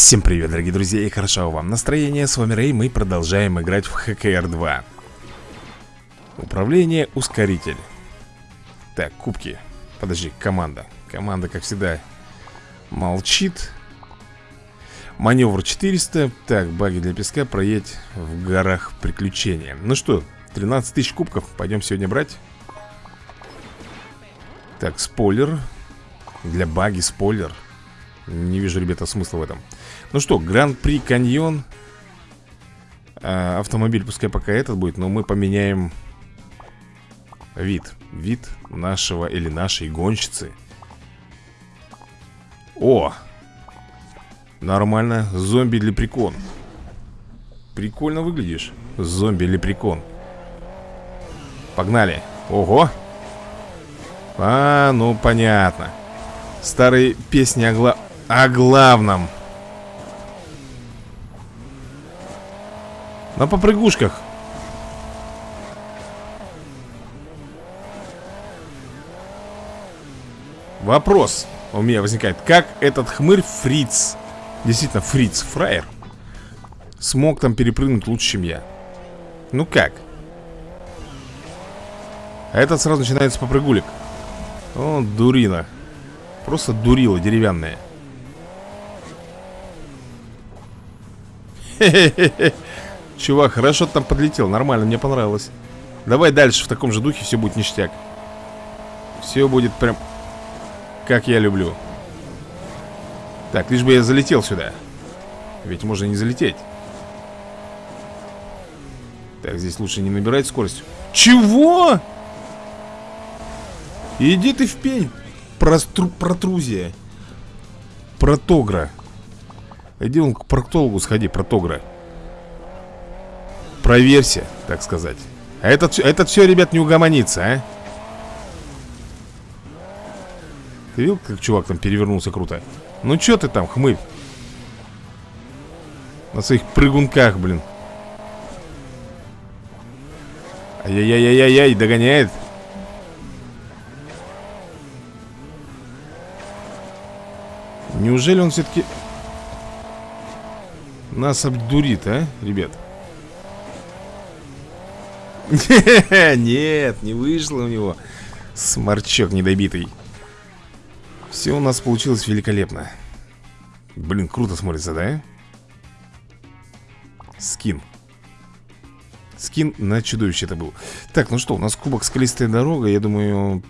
Всем привет, дорогие друзья, и хорошо вам настроение. С вами Рэй, мы продолжаем играть в ХКР 2. Управление, ускоритель. Так, кубки. Подожди, команда. Команда, как всегда, молчит. Маневр 400. Так, баги для песка, проедь в горах приключения. Ну что, 13 тысяч кубков, пойдем сегодня брать. Так, спойлер. Для баги спойлер. Не вижу, ребята, смысла в этом. Ну что, Гран-при Каньон. А, Автомобиль пускай пока этот будет Но мы поменяем Вид. Вид нашего или нашей гонщицы. О! Нормально. Зомби-лепрекон Прикольно выглядишь. Зомби-лепрекон Погнали. Ого! А, ну понятно. Старые песни о, гла... о главном На попрыгушках. Вопрос у меня возникает. Как этот хмырь Фриц Действительно, Фриц, фраер Смог там перепрыгнуть лучше, чем я? Ну как? А этот сразу начинается попрыгулик. О, дурина. Просто дурила деревянная. Хе-хе-хе Чувак, хорошо там подлетел, нормально, мне понравилось. Давай дальше в таком же духе, все будет ништяк. Все будет прям Как я люблю. Так, лишь бы я залетел сюда. Ведь можно не залететь. Так, здесь лучше не набирать скорость. Чего? Иди ты в пень. Простру... Протрузия. Протогра. Иди он к проктологу сходи, протогра Проверься, так сказать А этот, этот все, ребят, не угомонится, а? Ты видел, как чувак там перевернулся круто? Ну что ты там, хмырь? На своих прыгунках, блин Ай-яй-яй-яй-яй, догоняет Неужели он все-таки Нас обдурит, а, ребят? Нет, не вышло у него. Сморчок недобитый. Все у нас получилось великолепно. Блин, круто смотрится, да? Скин. Скин на чудовище это был. Так, ну что, у нас кубок скалистая дорога Я думаю...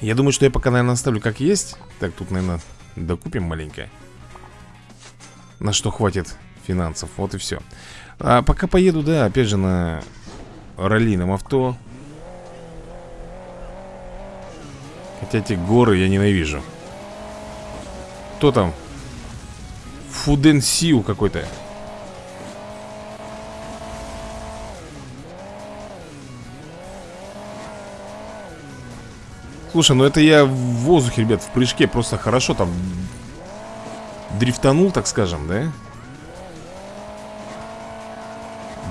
Я думаю, что я пока, наверное, оставлю как есть. Так, тут, наверное, докупим маленько. На что хватит финансов, вот и все А пока поеду, да, опять же на раллином авто Хотя эти горы я ненавижу Кто там? Фуденсиу какой-то Слушай, ну это я в воздухе, ребят, в прыжке Просто хорошо там Дрифтанул, так скажем, да?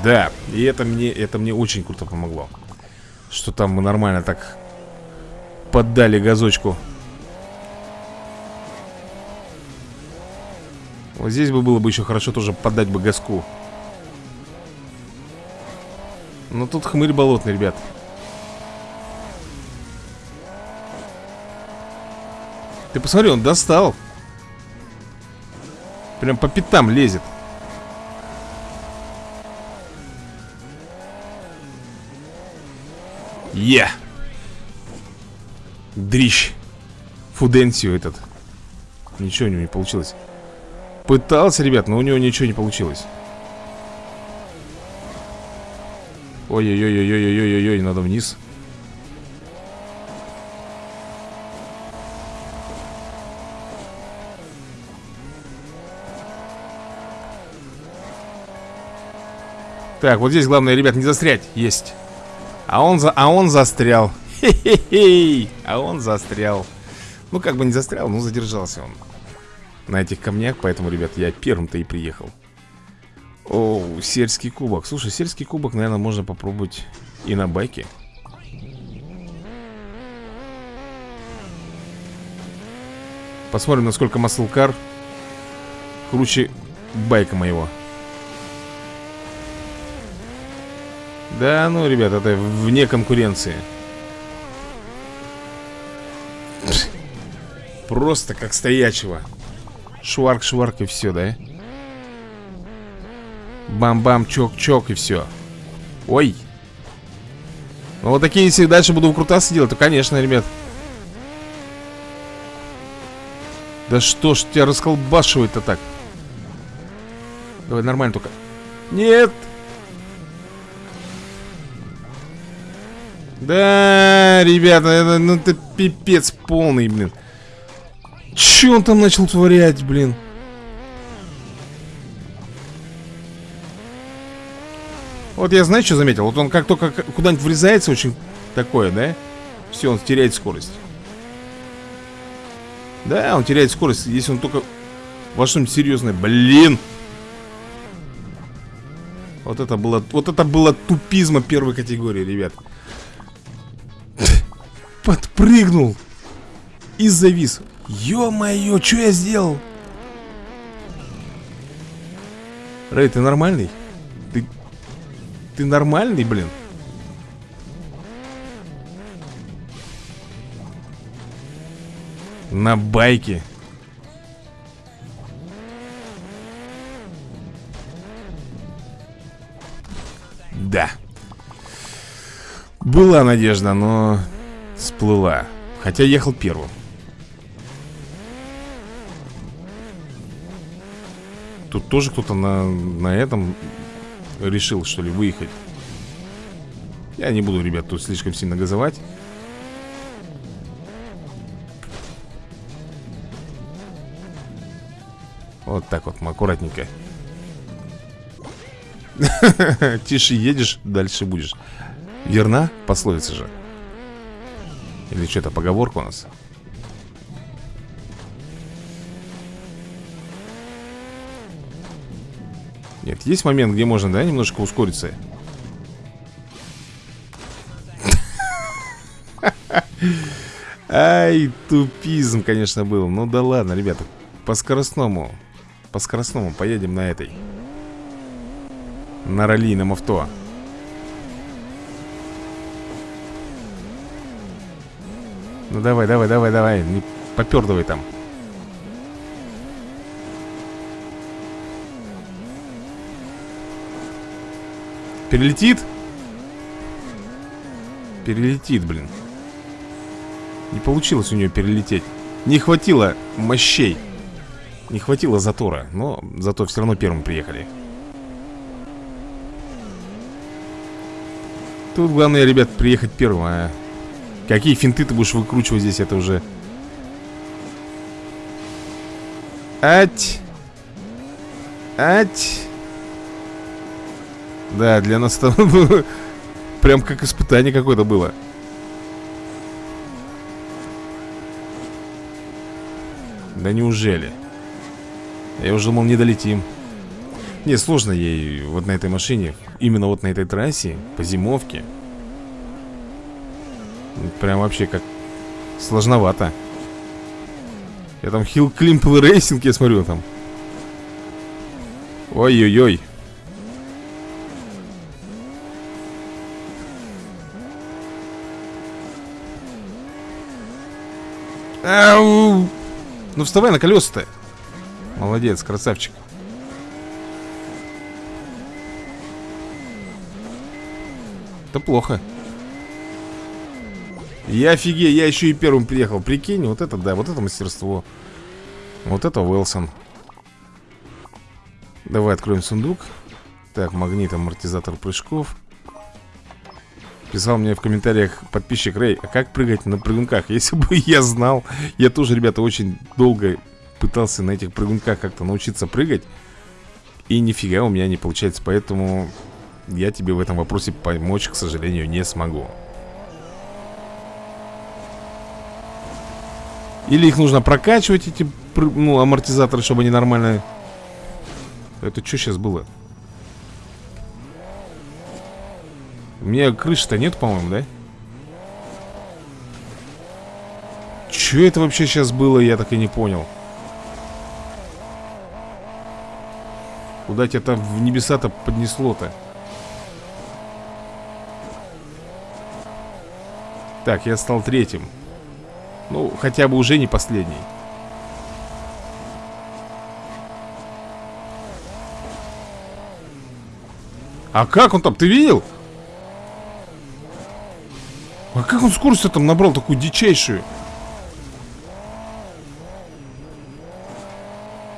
Да, и это мне, это мне очень круто помогло Что там мы нормально так Поддали газочку. Вот здесь бы было бы еще хорошо тоже поддать бы газку. Но тут хмырь болотный, ребят. Ты посмотри, он достал. Прям по пятам лезет Е! Дрищ. Фуденсио этот. Ничего у него не получилось. Пытался, ребят, но у него ничего не получилось. Ой-ой-ой-ой-ой-ой-ой, надо вниз. Так, вот здесь главное, ребят, не застрять. Есть. А он, за, а он застрял. Хе-хе-хе. А он застрял. Ну, как бы не застрял, но задержался он. На этих камнях, поэтому, ребят, я первым-то и приехал. О, сельский кубок. Слушай, сельский кубок, наверное, можно попробовать и на байке. Посмотрим, насколько маслкар круче байка моего. Да, ну, ребят, это вне конкуренции. Просто как стоячего. Шварк-шварк и все, да? Бам-бам, чок-чок и все. Ой. Ну вот такие, если дальше буду выкрутасы делать, то, конечно, ребят. Да что ж тебя расколбашивает-то так? Давай нормально только. Нет! Да, ребята, это, ну это пипец полный, блин. Че он там начал творять, блин? Вот я, знаю, что заметил? Вот он как только куда-нибудь врезается, очень такое, да? Все, он теряет скорость. Да, он теряет скорость, если он только во что-нибудь серьезное. Блин! Вот это было, вот это было тупизма первой категории, ребят. Подпрыгнул и завис. Ё-моё, что я сделал? Рэй, ты нормальный? Ты... Ты нормальный, блин? На байке Да Была надежда, но Сплыла Хотя ехал первым Тут тоже кто-то на, на этом решил, что ли, выехать. Я не буду, ребят, тут слишком сильно газовать. Вот так вот, аккуратненько. Тише едешь, дальше будешь. Верна пословица же? Или что-то поговорка у нас? Нет, есть момент, где можно, да, немножко ускориться? Ай, тупизм, конечно, был. Ну да ладно, ребята По скоростному По скоростному поедем на этой На раллийном авто Ну давай, давай, давай, давай Не попердывай там. Перелетит? Перелетит, блин. Не получилось у нее перелететь. Не хватило мощей. Не хватило затора Но зато все равно первым приехали. Тут главное, ребят, приехать первым а Какие финты ты будешь выкручивать здесь, это уже Ать Ать да, для нас это прям как испытание какое-то было. Да неужели? Я уже думал, не долетим. Не, сложно ей вот на этой машине, именно вот на этой трассе, по зимовке. Прям вообще как сложновато. Я там Hill Climb Racing, я смотрю там. Ой-ой-ой. Ау! Ну вставай на колеса-то. Молодец, красавчик. Это плохо. Я офигею, я еще и первым приехал. Прикинь, вот это, да, вот это мастерство. Вот это Уэлсон. Давай откроем сундук. Так, магнит, амортизатор прыжков. Писал мне в комментариях подписчик Рэй, а как прыгать на прыгунках? Если бы я знал, я тоже, ребята, очень долго пытался на этих прыгунках как-то научиться прыгать. И нифига у меня не получается, поэтому я тебе в этом вопросе помочь, к сожалению, не смогу. Или их нужно прокачивать, эти ну, амортизаторы, чтобы они нормально... Это что сейчас было? У меня крыши-то нет, по-моему, да? что это вообще сейчас было, я так и не понял. Куда тебя там в небеса-то поднесло-то? Так, я стал третьим. Ну, хотя бы уже не последний. А как он там? Ты видел? А как он скорость там набрал такую дичайшую?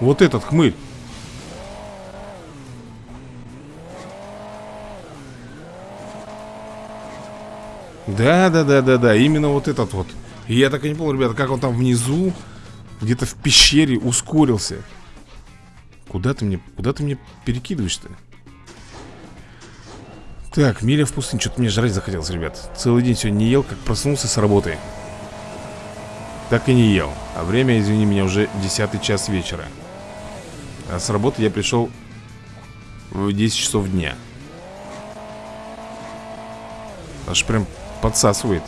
Вот этот хмырь. Да, да, да, да, да, именно вот этот вот. Я так и не понял, ребята, как он там внизу, где-то в пещере ускорился. Куда ты мне, куда ты мне перекидываешь-то? Так, миля в пустыне. Что-то мне жрать захотелось, ребят. Целый день сегодня не ел, как проснулся с работы. Так и не ел. А время, извини меня, уже десятый час вечера. А с работы я пришел в 10 часов дня. Аж прям подсасывает.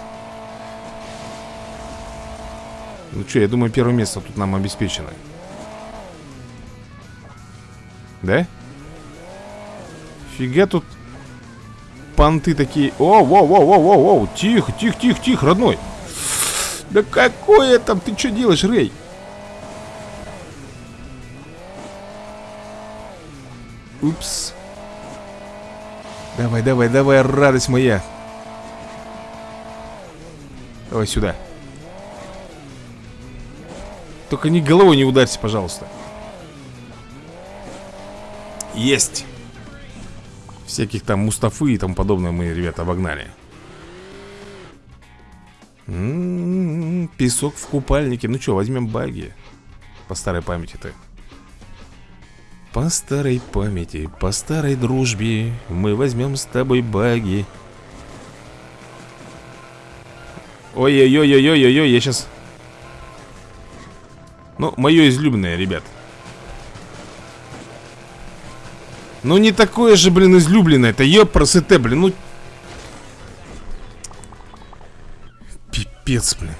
Ну что, я думаю, первое место тут нам обеспечено. Да? Фига тут понты такие. О, воу, воу, воу, воу, воу. Тихо, тихо, тихо, тихо, родной. Да какое там? Ты что делаешь, Рэй? Упс. Давай, давай, давай, радость моя. Давай сюда. Только ни головой не ударься, пожалуйста. Есть. Всяких там Мустафы и тому подобное мы, ребята, обогнали. М -м -м, песок в купальнике. Ну что, возьмем баги. По старой памяти-то. По старой памяти, по старой дружбе Мы возьмем с тобой баги. Ой-ой-ой-ой-ой-ой, я сейчас... Ну, мое излюбленное, ребят. Ну не такое же, блин, излюбленное Это ёпросыте, блин, ну Пипец, блин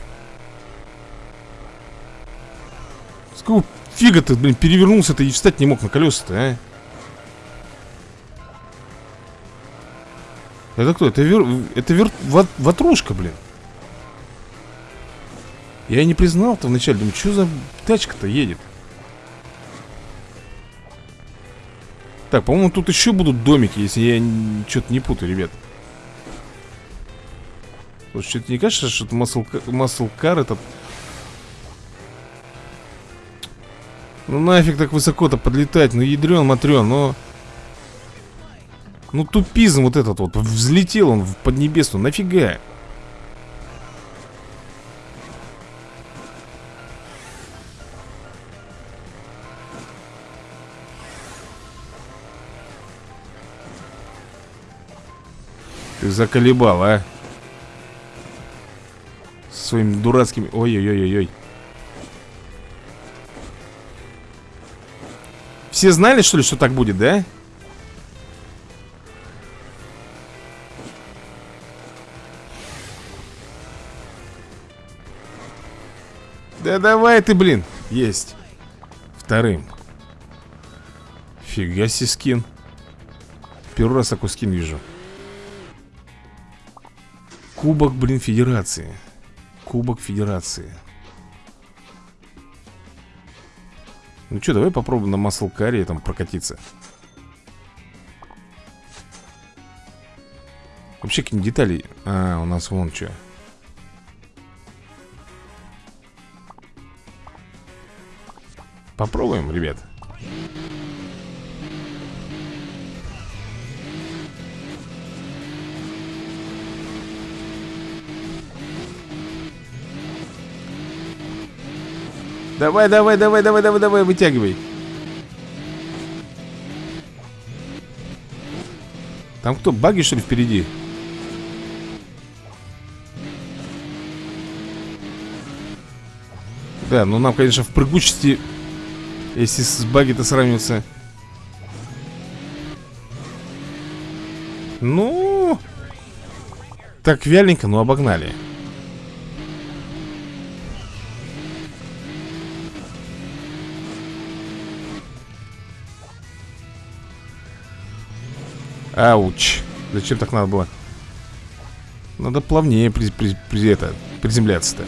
С какого фига ты, блин, перевернулся-то и встать не мог на колеса-то, а? Это кто? Это, вер... это вер... ватрушка, блин Я не признал-то вначале Думаю, что за тачка-то едет Так, по-моему, тут еще будут домики, если я что-то не путаю, ребят. Слушай, что-то не кажется, что это маслкар этот... Ну нафиг так высоко-то подлетать, ну ядрен, матрен, но... Ну тупизм вот этот вот, взлетел он в Поднебесную, нафига? Ты заколебал, а? Со своими дурацкими... Ой-ой-ой-ой-ой. Все знали, что ли, что так будет, да? Да давай ты, блин. Есть. Вторым. Фига себе скин. Первый раз такой скин вижу. Кубок, блин, Федерации. Кубок Федерации. Ну что, давай попробуем на маслкаре там прокатиться. Вообще какие детали. А, у нас вон что. Попробуем, ребят. Давай, давай, давай, давай, давай, давай, вытягивай. Там кто, баги что ли впереди? Да, ну нам, конечно, в прыгучести Если с баги-то сравниваться Ну Так вяленько, но обогнали Ауч. Зачем так надо было? Надо плавнее при, при, при, это, приземляться-то.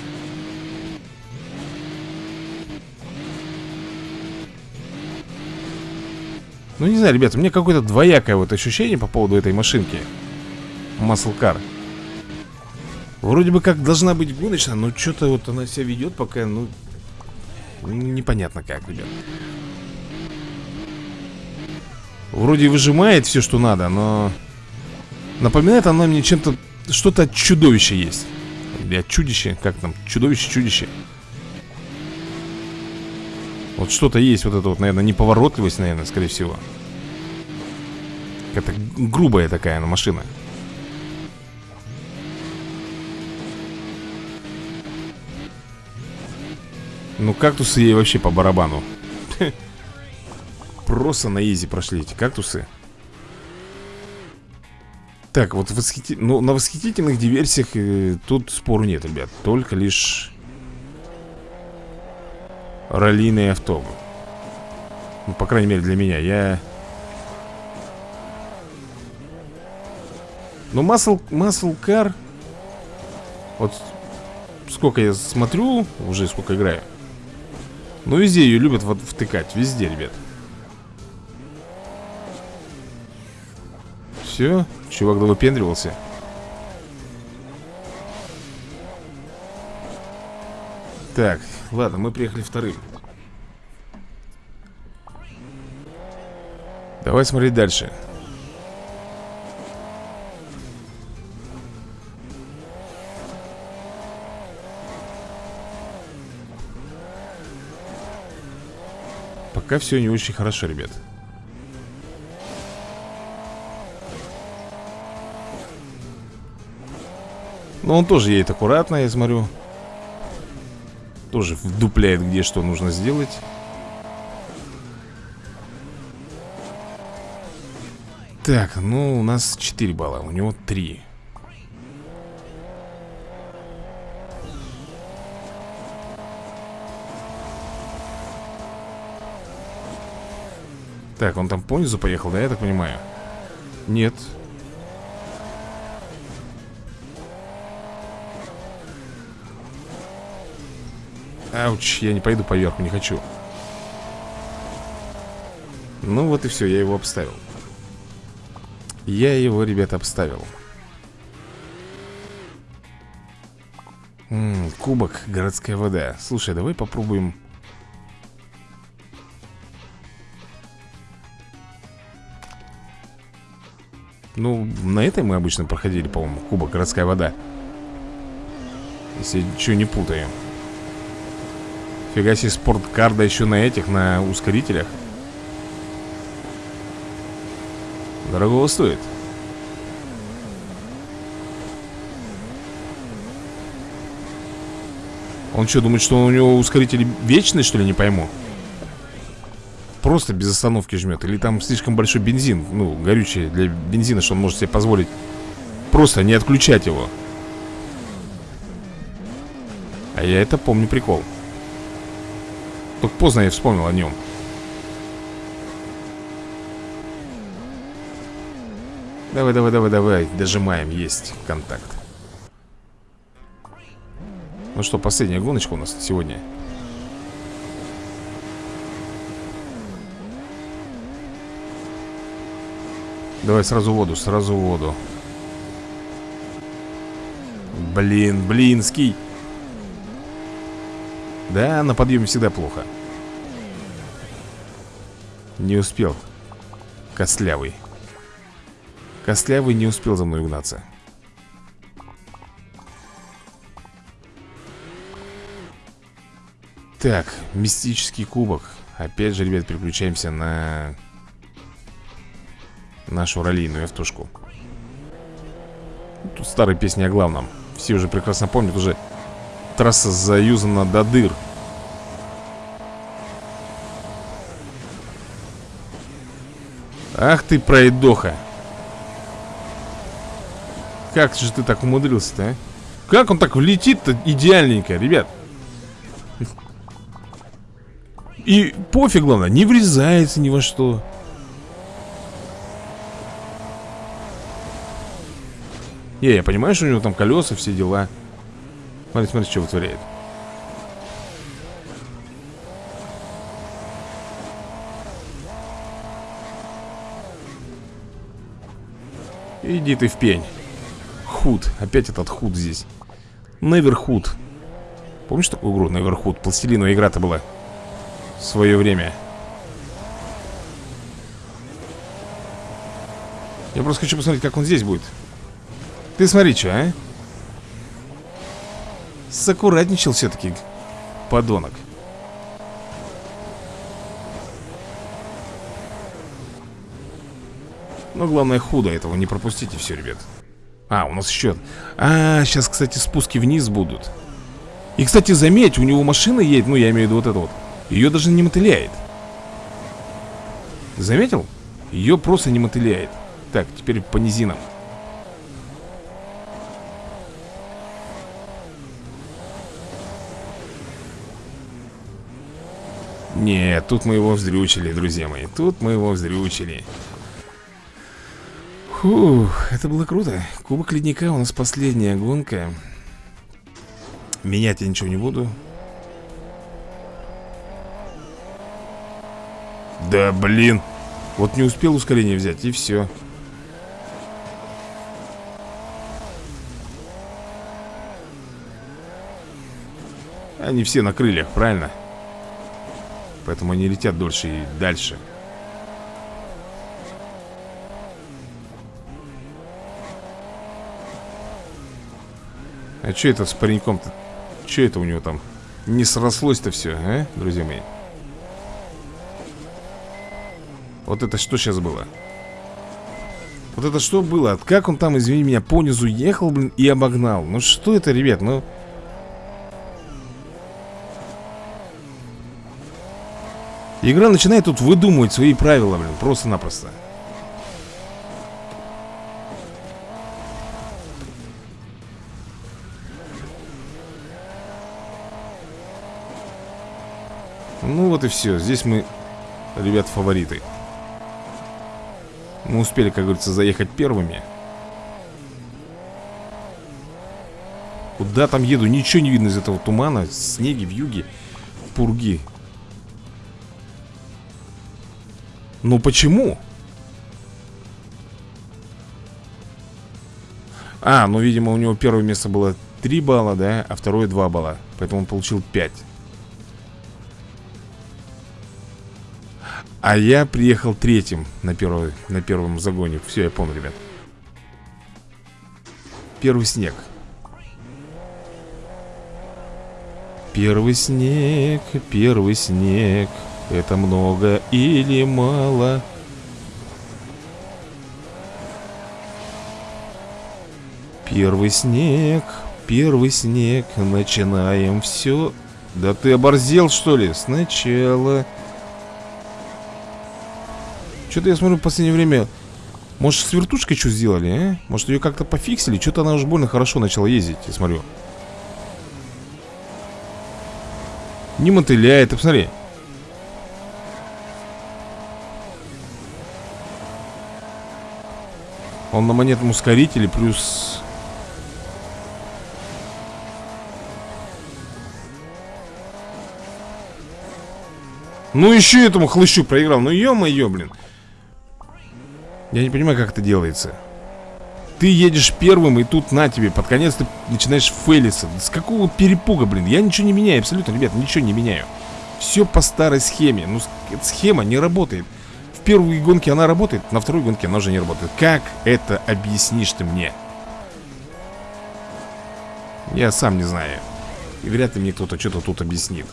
Ну, не знаю, ребята, у меня какое-то двоякое вот ощущение по поводу этой машинки. Car. Вроде бы как должна быть гоночная, но что-то вот она себя ведет пока, ну, непонятно как, ребят. Вроде выжимает все, что надо, но... Напоминает она мне чем-то... Что-то чудовище есть. Или чудище, как там? Чудовище-чудище. Вот что-то есть, вот это вот, наверное, неповоротливость, наверное, скорее всего. Это грубая такая она машина. Ну, кактусы ей вообще по барабану. Просто на изи прошли эти кактусы. Так, вот восхити... ну, на восхитительных диверсиях э, тут спору нет, ребят. Только лишь раллийный авто. Ну, по крайней мере, для меня. Я... Ну, Muscle Car... Вот сколько я смотрю, уже сколько играю. Ну, везде ее любят вот втыкать. Везде, ребят. Все, чувак выпендривался. Так, ладно, мы приехали вторым. Давай смотреть дальше. Пока все не очень хорошо, ребят. Но он тоже едет аккуратно, я смотрю. Тоже вдупляет, где что нужно сделать. Так, ну у нас 4 балла, у него 3. Так, он там понизу поехал, да, я так понимаю? Нет. Ауч, я не пойду поверху, не хочу. Ну вот и все, я его обставил. Я его, ребята, обставил. М -м, кубок, городская вода. Слушай, давай попробуем Ну, на этой мы обычно проходили, по-моему, кубок городская вода. Если ничего не путаем. Фига себе спорткарда еще на этих, на ускорителях. Дорогого стоит. Он что, думает, что у него ускорители вечные, что ли, не пойму? просто без остановки жмет Или там слишком большой бензин Ну, горючее для бензина, что он может себе позволить Просто не отключать его А я это помню прикол Только поздно я вспомнил о нем Давай, давай, давай, давай Дожимаем, есть контакт. Ну что, последняя гоночка у нас сегодня? Давай сразу воду, сразу воду. Блин, блинский Да, на подъеме всегда плохо. Не успел. Костлявый. Костлявый не успел за мной угнаться. Так, мистический кубок. Опять же, ребят, переключаемся на нашу раллийную автошку. Тут старые песни о главном. Все уже прекрасно помнят, уже трасса заюзана до дыр. Ах ты, пройдоха. Как же ты так умудрился-то, а? Как он так влетит-то идеальненько, ребят? И пофиг, главное, не врезается ни во что. Не, я понимаю, что у него там колеса, все дела Смотри, смотри, что вытворяет. Иди ты в пень. Худ, опять этот худ здесь. Неверхуд. Помнишь такую игру, Неверхуд? Пластилиновая игра-то была. В свое время. Я просто хочу посмотреть, как он здесь будет. Ты смотри, что, а? Саккуратничал все-таки Подонок. Но главное худо этого не пропустите все, ребят. А, у нас еще А, сейчас, кстати, спуски вниз будут. И, кстати, заметь, у него машина едет Ну, я имею в виду вот это вот. Ее даже не мотыляет. Заметил? Ее просто не мотыляет. Так, теперь по низинам Нет, тут мы его вздрючили, друзья мои Тут мы его вздрючили. Фух, это было круто. Кубок ледника у нас последняя гонка. Менять я ничего не буду. Да блин Вот не успел ускорение взять и все Они все на крыльях, правильно? Поэтому они летят дольше и дальше А что это с пареньком-то? Что это у него там? Не срослось-то все, а, друзья мои? Вот это что сейчас было? Вот это что было? Как он там, извини меня, по низу ехал, блин, и обогнал? Ну что это, ребят, ну... Игра начинает тут выдумывать свои правила, блин, просто-напросто. Ну вот и все, здесь мы, ребят, фавориты. Мы успели, как говорится, заехать первыми. Куда там еду? Ничего не видно из этого тумана. Снеги, вьюги, пурги Ну почему? А, ну, видимо, у него первое место было 3 балла, да, а второе 2 балла. Поэтому он получил 5 А я приехал третьим на, первый, на первом загоне. Все, я помню, ребят. Первый снег. Первый снег, первый снег Это много или мало? Первый снег, первый снег Начинаем все Да ты оборзел, что ли? Сначала что-то я смотрю в последнее время Может с вертушкой что сделали, а? Может ее как-то пофиксили? Что-то она уже больно хорошо начала ездить, я смотрю Не мотыляет, ты посмотри Он на монетном ускорителе плюс Ну еще этому хлыщу проиграл. Ну ё-моё, блин. Я не понимаю, как это делается. Ты едешь первым, и тут на тебе Под конец ты начинаешь фейлиться. С какого перепуга, блин? Я ничего не меняю абсолютно, ребят, ничего не меняю. Все по старой схеме. Ну, схема не работает первой гонке она работает, на второй гонке она уже не работает Как это объяснишь ты мне? Я сам не знаю И вряд ли мне кто-то что-то тут объяснит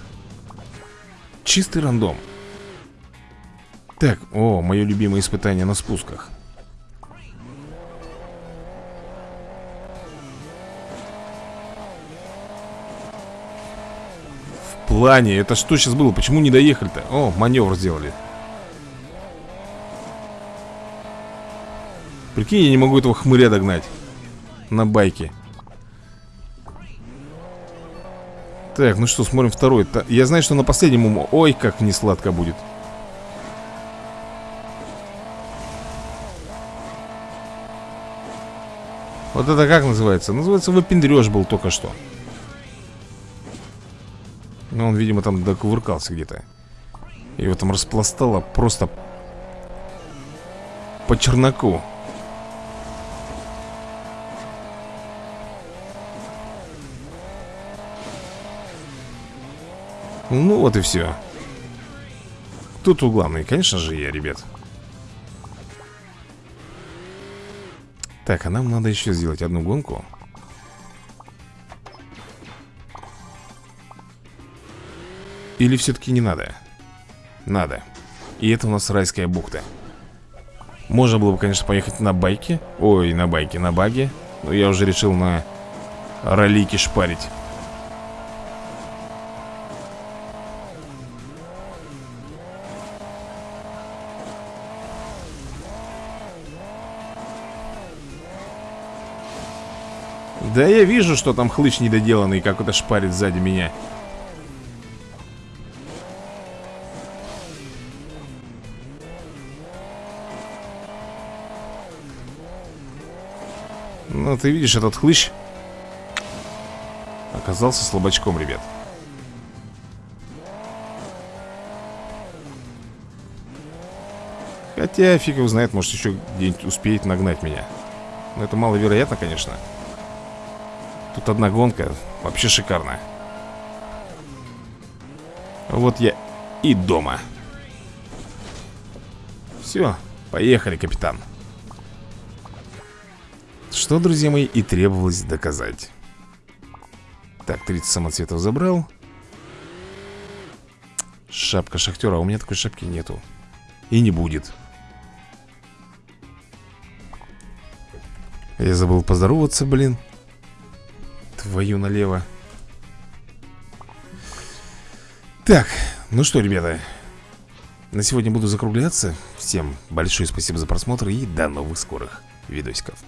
Чистый рандом так, о, мое любимое испытание на спусках В плане, это что сейчас было? Почему не доехали-то? О, маневр сделали Прикинь, я не могу этого хмыря догнать. На байке. Так, ну что, смотрим второй. Я знаю, что на последнем... Ой, как не сладко будет. Вот это как называется? Называется выпендреж был только что. Ну, он, видимо, там докувыркался где-то. Его там распластало просто По чернаку Ну вот и все тут главный? Конечно же я, ребят. Так, а нам надо еще сделать одну гонку. Или все-таки не надо? Надо. И это у нас райская бухта. Можно было бы, конечно, поехать на байке. Ой, на байке, на баге. Но я уже решил на ролике шпарить Да я вижу, что там хлыщ недоделанный Как это шпарит сзади меня. Ну, ты видишь, этот хлыщ Оказался слабачком, ребят. Хотя, фиг его знает, может еще где-нибудь успеет нагнать меня. Но это маловероятно, конечно Тут одна гонка Вообще шикарная. Вот я и дома. Все, поехали, капитан. Что, друзья мои, и требовалось доказать. Так, 30 самоцветов забрал. Шапка шахтера, а у меня такой шапки нету. И не будет. Я забыл поздороваться, блин Твою налево Так, ну что, ребята На сегодня буду закругляться. Всем большое спасибо за просмотр И до новых скорых видосиков